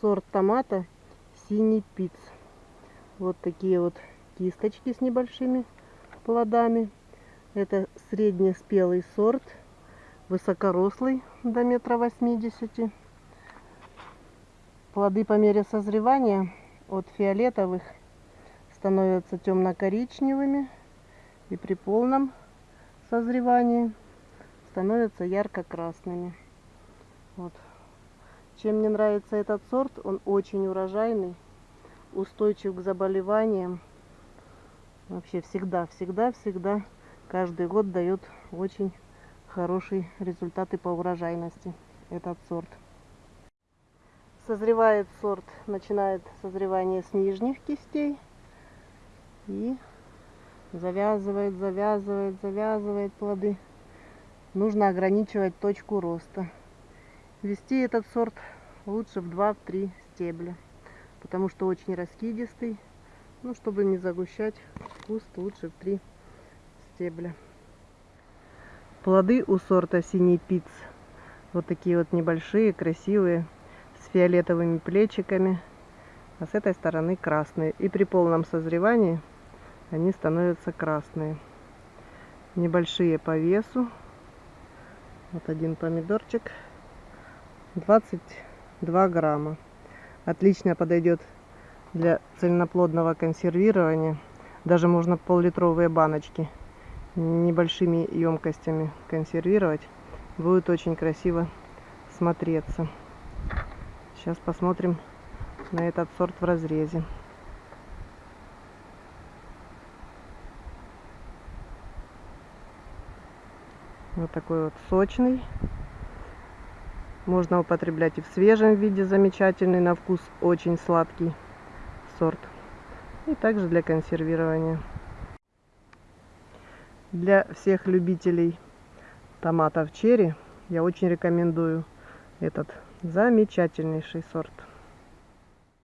сорт томата синий пиц. Вот такие вот кисточки с небольшими плодами. Это среднеспелый сорт, высокорослый до метра восьмидесяти. Плоды по мере созревания от фиолетовых становятся темно-коричневыми и при полном созревании становятся ярко-красными. Вот. Чем мне нравится этот сорт, он очень урожайный, устойчив к заболеваниям. Вообще всегда, всегда, всегда, каждый год дает очень хорошие результаты по урожайности этот сорт. Созревает сорт, начинает созревание с нижних кистей и завязывает, завязывает, завязывает плоды. Нужно ограничивать точку роста. Вести этот сорт лучше в 2-3 стебля, потому что очень раскидистый. Ну, чтобы не загущать куст, лучше в 3 стебля. Плоды у сорта синий пиц. Вот такие вот небольшие, красивые, с фиолетовыми плечиками. А с этой стороны красные. И при полном созревании они становятся красные. Небольшие по весу. Вот один помидорчик. 22 грамма. Отлично подойдет для цельноплодного консервирования. Даже можно пол-литровые баночки небольшими емкостями консервировать. Будет очень красиво смотреться. Сейчас посмотрим на этот сорт в разрезе. Вот такой вот сочный. Можно употреблять и в свежем виде, замечательный на вкус, очень сладкий сорт. И также для консервирования. Для всех любителей томатов черри я очень рекомендую этот замечательнейший сорт.